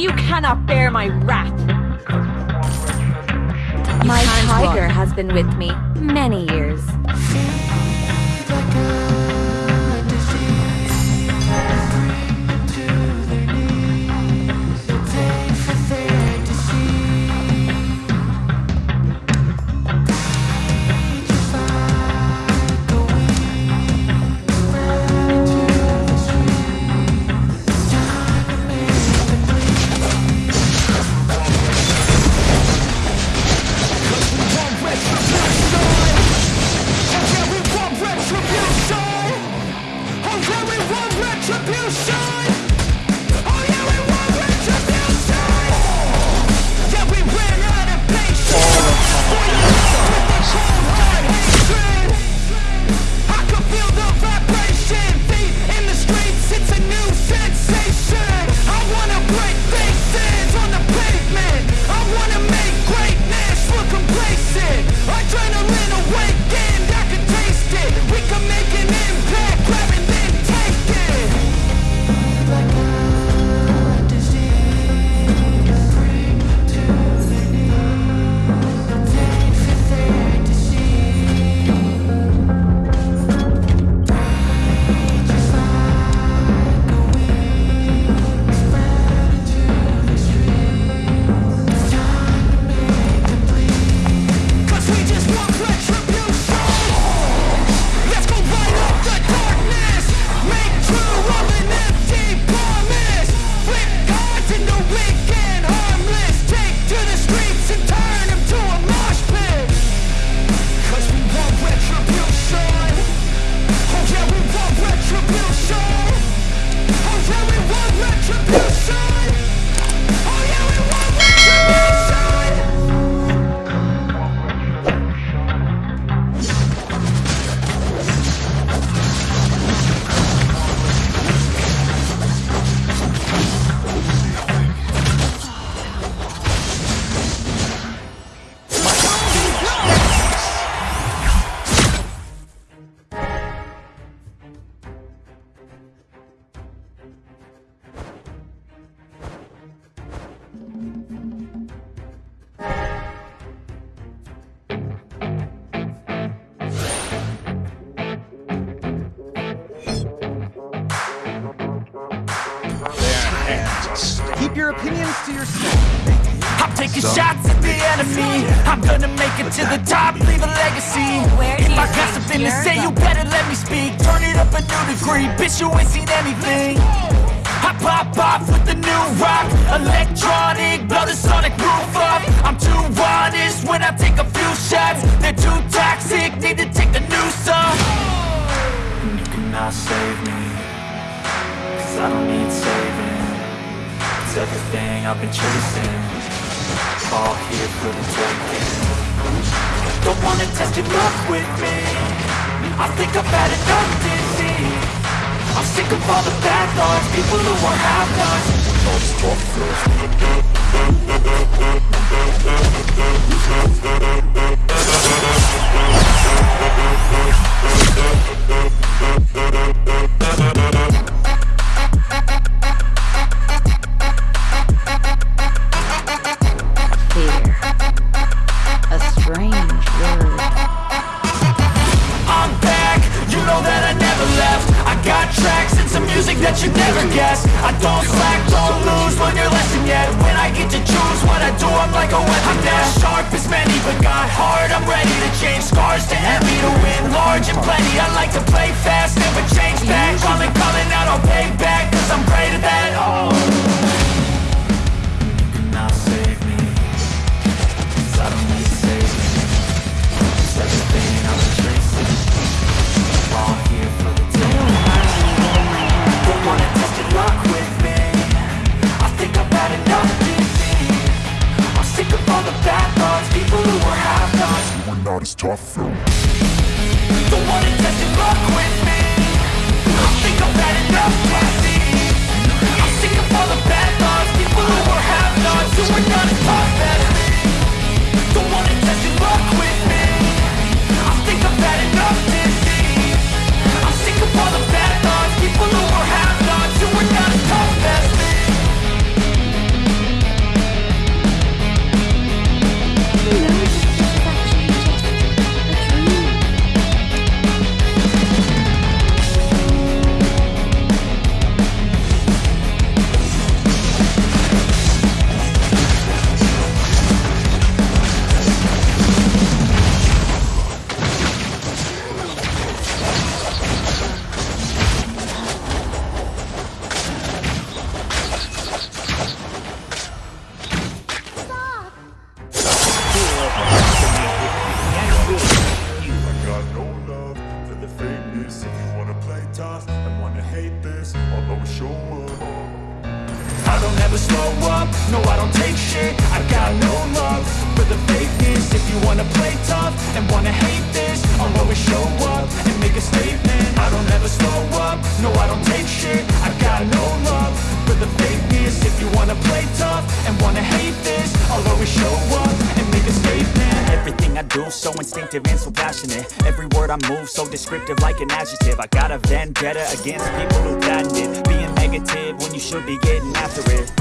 You cannot bear my wrath. You my tiger has been with me many years. pop off with the new rock. Electronic, blow the sonic roof up. I'm too honest when I take a few shots. They're too toxic, need to take a new song And you cannot save me Cause I don't need saving. It's everything I've been chasing. All here for the taking. Don't wanna test your luck with me. I think I've had enough disease I'm sick of all the bad thoughts, people who are half-nots I'm this tough film. show up and make a statement. Everything I do so instinctive and so passionate. Every word I move so descriptive like an adjective. I got a vendetta against people who doubted. it. Being negative when you should be getting after it.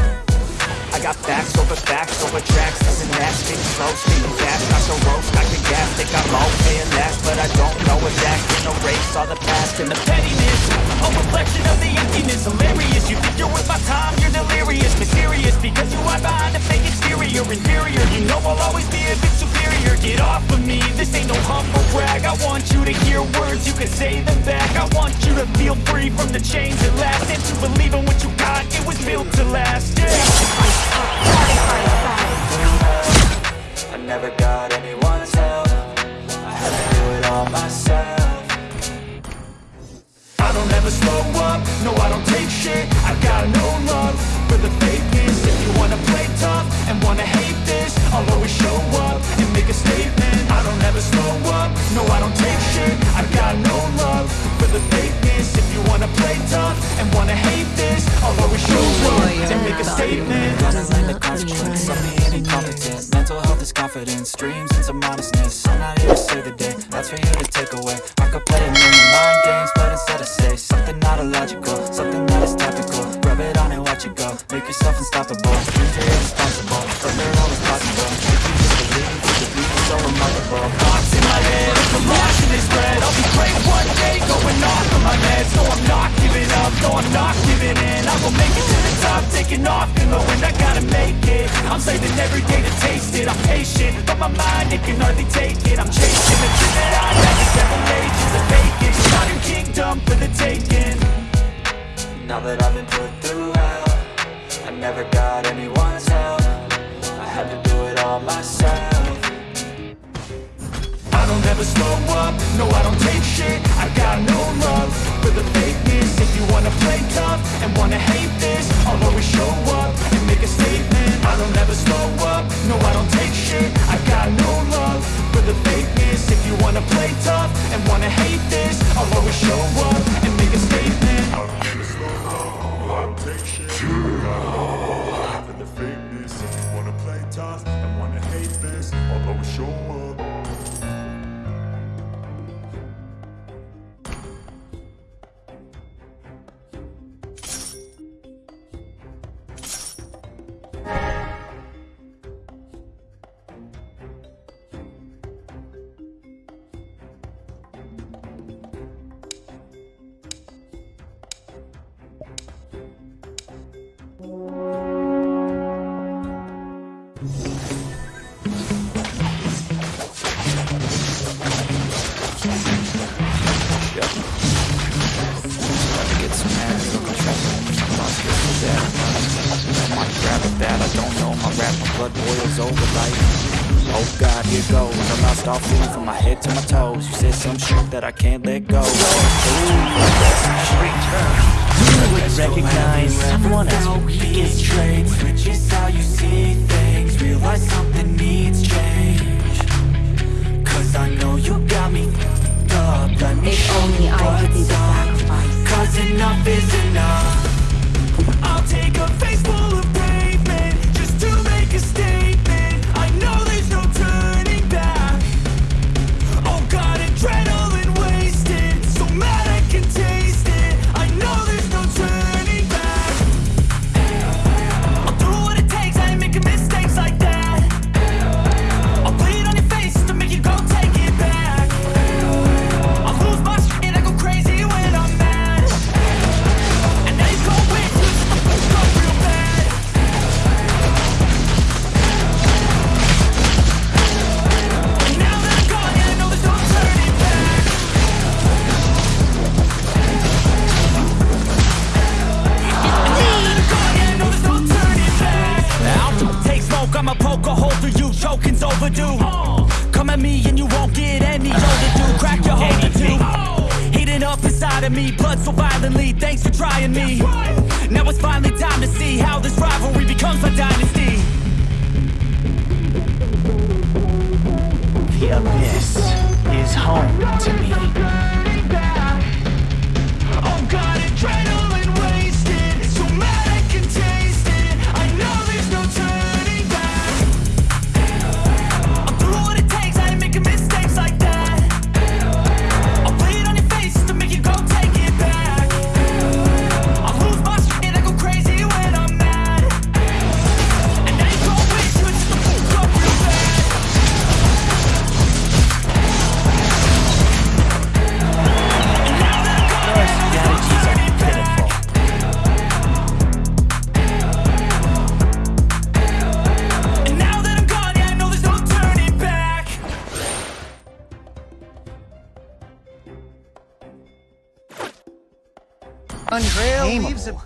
I got facts over facts over tracks. Listen that, getting slow, spitting fast I so roast, I can gas, think I'm okay at last But I don't know if that's in a race All the past and the pettiness. A reflection of the emptiness, hilarious You think you're worth my time, you're delirious Mysterious, because you hide behind a fake exterior Inferior, you know I'll always be a bit superior. Get off of me, this ain't no humble brag. I want you to hear words, you can say them back. I want you to feel all feeling from my head to my toes. You said some shit that I can't let go. You would recognize someone as weakest traits Switches how you see things. Realize something needs change. Cause I know you got me up. Let me if show you what's up. Cause enough is enough. overdue Come at me and you won't get any older, dude. Crack your hold to Heating up inside of me, blood so violently. Thanks for trying me. Now it's finally time to see How this rivalry becomes a dynasty. The abyss is home to me.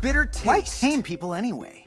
Untameable. leaves a bitter Why taste. tame people anyway?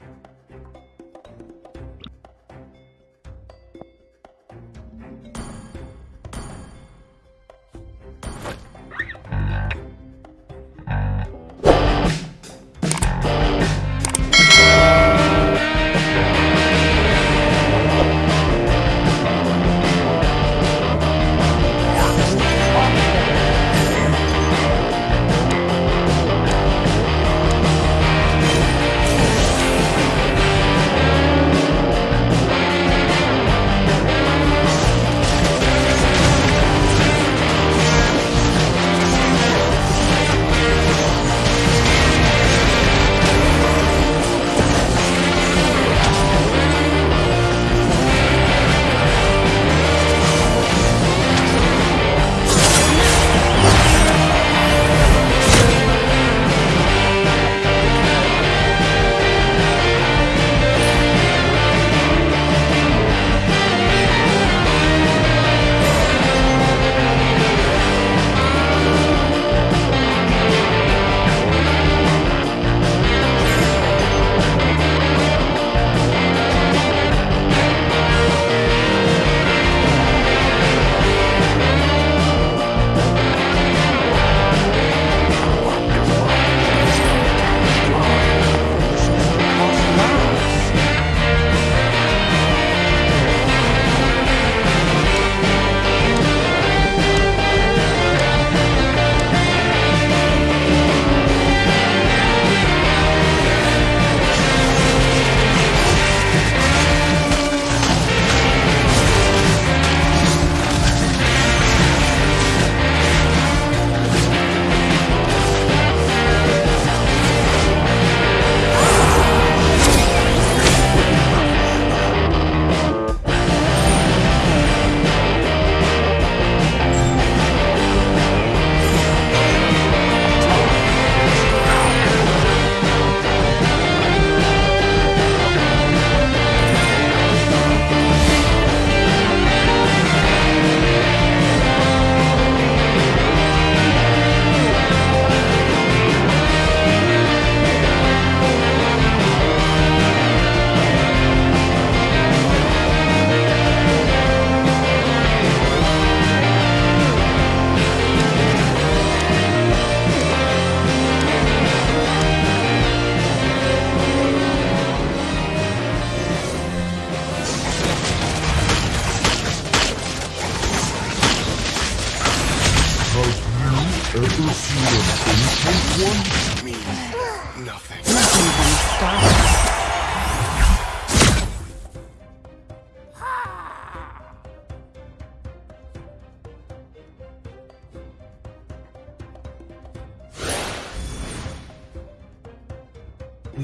Yo.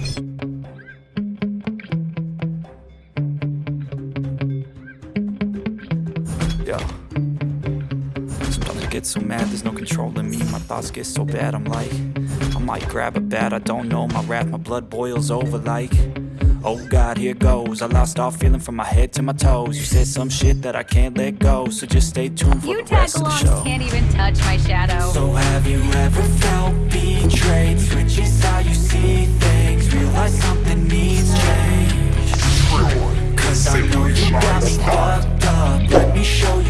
Sometimes I get so mad, there's no control in me. My thoughts get so bad, I'm like, I might grab a bat, I don't know. My wrath, my blood boils over like. Oh God, here goes. I lost all feeling from my head to my toes. You said some shit that I can't let go, so just stay tuned for You the rest of the show. can't even touch my shadow. So have you ever felt betrayed? Switches how you see things. Realize something needs change. Cause I know you got me fucked up. Let me show you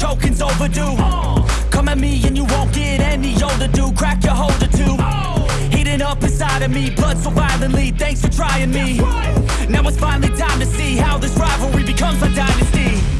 choking's overdue. Come at me and you won't get any older, dude. Crack your holder too. Heating up inside of me, blood so violently Thanks for trying me. Now it's finally time to see How this rivalry becomes a dynasty.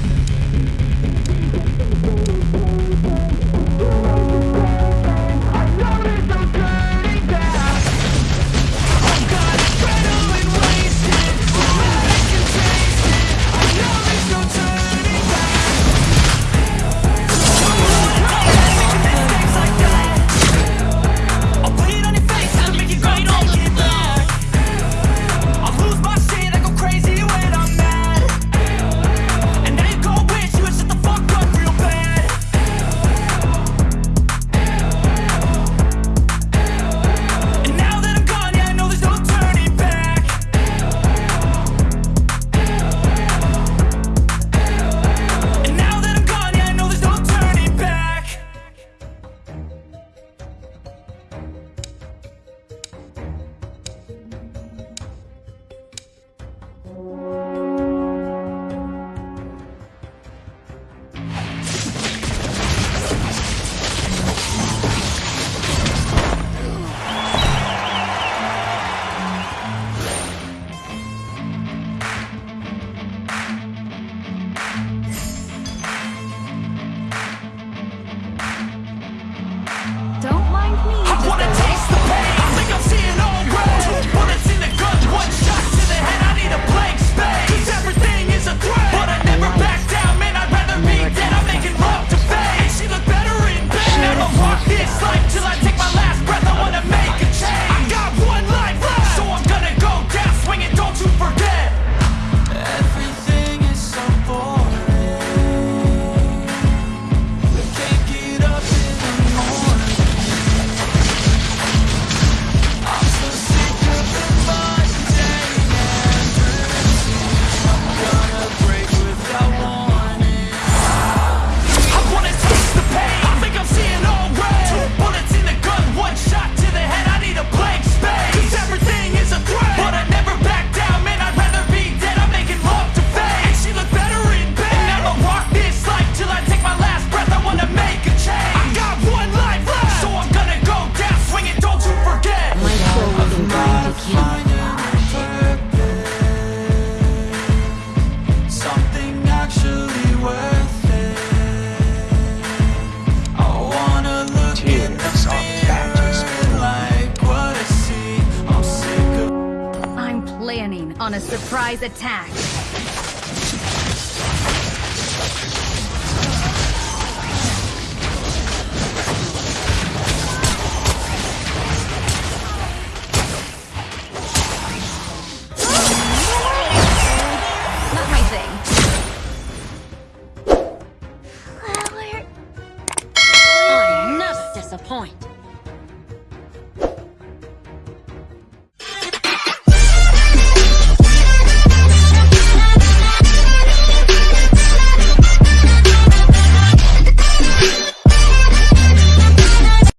on a surprise attack.